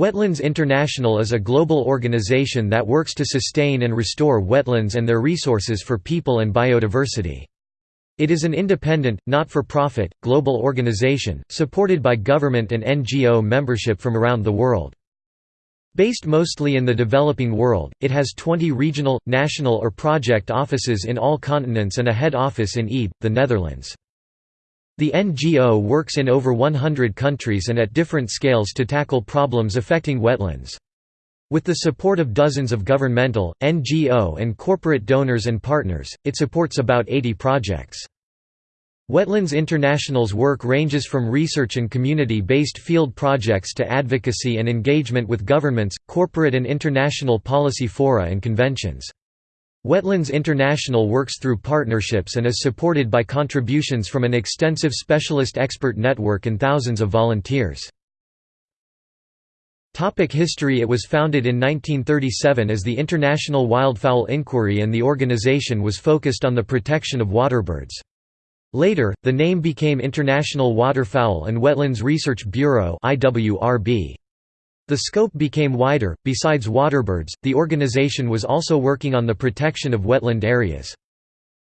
Wetlands International is a global organization that works to sustain and restore wetlands and their resources for people and biodiversity. It is an independent, not-for-profit, global organization, supported by government and NGO membership from around the world. Based mostly in the developing world, it has 20 regional, national or project offices in all continents and a head office in Ede, the Netherlands. The NGO works in over 100 countries and at different scales to tackle problems affecting wetlands. With the support of dozens of governmental, NGO and corporate donors and partners, it supports about 80 projects. Wetlands International's work ranges from research and community-based field projects to advocacy and engagement with governments, corporate and international policy fora and conventions. Wetlands International works through partnerships and is supported by contributions from an extensive specialist expert network and thousands of volunteers. Topic history It was founded in 1937 as the International Wildfowl Inquiry and the organization was focused on the protection of waterbirds. Later, the name became International Waterfowl and Wetlands Research Bureau. The scope became wider. Besides waterbirds, the organization was also working on the protection of wetland areas.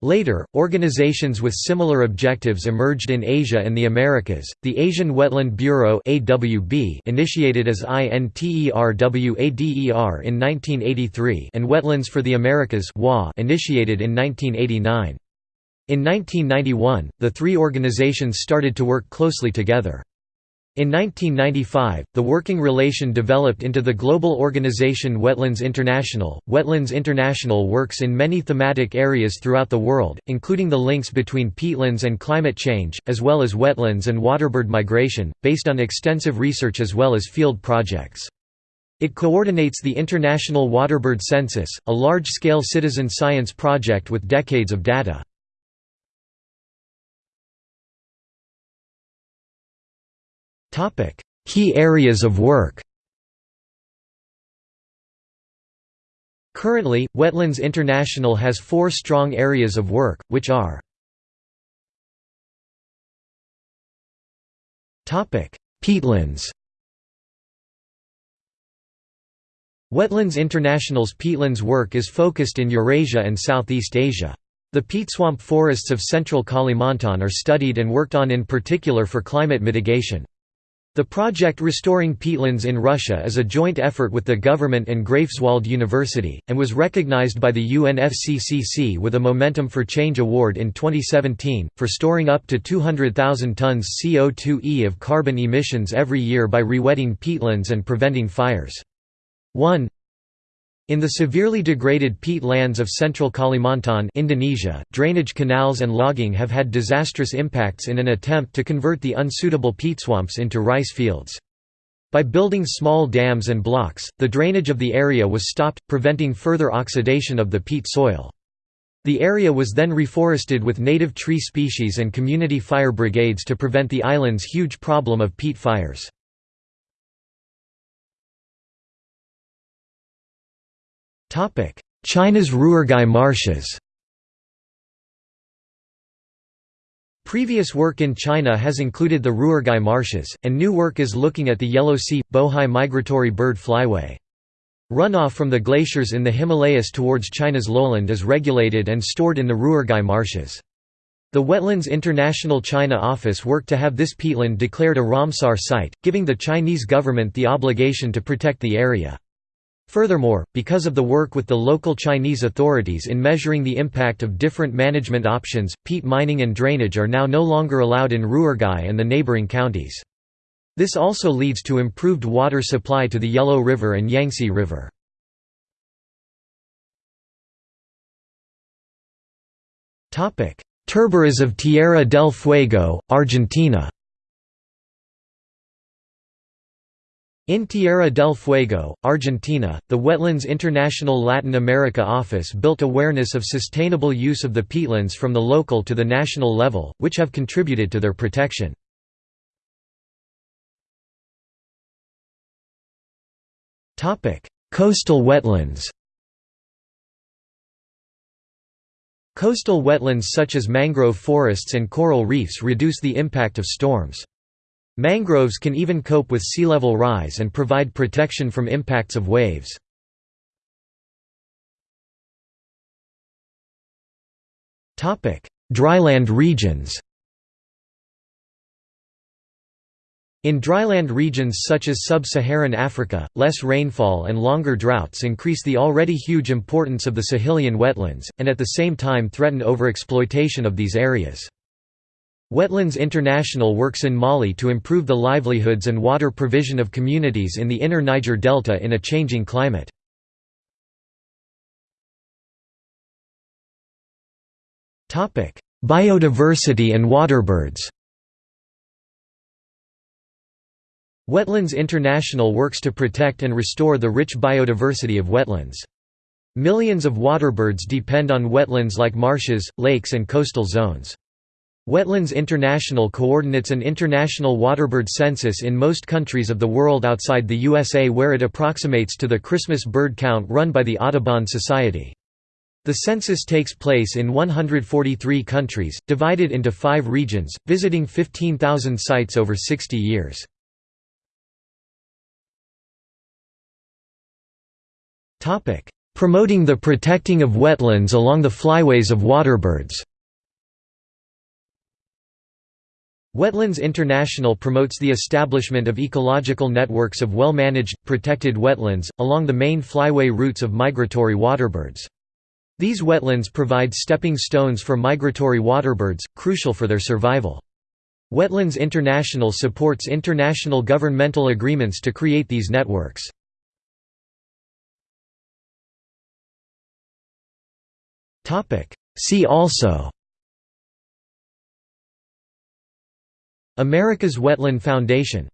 Later, organizations with similar objectives emerged in Asia and the Americas. The Asian Wetland Bureau (AWB), initiated as INTERWADER in 1983, and Wetlands for the Americas (WA), initiated in 1989. In 1991, the three organizations started to work closely together. In 1995, the working relation developed into the global organization Wetlands International. Wetlands International works in many thematic areas throughout the world, including the links between peatlands and climate change, as well as wetlands and waterbird migration, based on extensive research as well as field projects. It coordinates the International Waterbird Census, a large-scale citizen science project with decades of data. Key areas of work Currently, Wetlands International has four strong areas of work, which are Peatlands Wetlands International's peatlands work is focused in Eurasia and Southeast Asia. The peatswamp forests of central Kalimantan are studied and worked on in particular for climate mitigation. The project Restoring Peatlands in Russia is a joint effort with the government and Greifswald University, and was recognized by the UNFCCC with a Momentum for Change Award in 2017, for storing up to 200,000 tons CO2e of carbon emissions every year by rewetting peatlands and preventing fires. 1 in the severely degraded peat lands of central Kalimantan Indonesia, drainage canals and logging have had disastrous impacts in an attempt to convert the unsuitable peat swamps into rice fields. By building small dams and blocks, the drainage of the area was stopped, preventing further oxidation of the peat soil. The area was then reforested with native tree species and community fire brigades to prevent the island's huge problem of peat fires. China's Ruergai marshes Previous work in China has included the Ruergai marshes, and new work is looking at the Yellow Sea – Bohai migratory bird flyway. Runoff from the glaciers in the Himalayas towards China's lowland is regulated and stored in the Ruergai marshes. The Wetlands International China office worked to have this peatland declared a Ramsar site, giving the Chinese government the obligation to protect the area. Furthermore, because of the work with the local Chinese authorities in measuring the impact of different management options, peat mining and drainage are now no longer allowed in Ruergai and the neighboring counties. This also leads to improved water supply to the Yellow River and Yangtze River. Turberas of Tierra del Fuego, Argentina In Tierra del Fuego, Argentina, the Wetlands International Latin America office built awareness of sustainable use of the peatlands from the local to the national level, which have contributed to their protection. Coastal wetlands Coastal wetlands such as mangrove forests and coral reefs reduce the impact of storms. Mangroves can even cope with sea level rise and provide protection from impacts of waves. Dryland regions In dryland regions such as sub-Saharan Africa, less rainfall and longer droughts increase the already huge importance of the Sahelian wetlands, and at the same time threaten overexploitation of these areas. Wetlands International works in Mali to improve the livelihoods and water provision of communities in the inner Niger Delta in a changing climate. Biodiversity and waterbirds Wetlands International works to protect and restore the rich biodiversity of wetlands. Millions of waterbirds depend on wetlands like marshes, lakes and coastal zones. Wetlands International coordinates an international waterbird census in most countries of the world outside the USA where it approximates to the Christmas bird count run by the Audubon Society. The census takes place in 143 countries, divided into five regions, visiting 15,000 sites over 60 years. Promoting the protecting of wetlands along the flyways of waterbirds Wetlands International promotes the establishment of ecological networks of well-managed, protected wetlands, along the main flyway routes of migratory waterbirds. These wetlands provide stepping stones for migratory waterbirds, crucial for their survival. Wetlands International supports international governmental agreements to create these networks. See also America's Wetland Foundation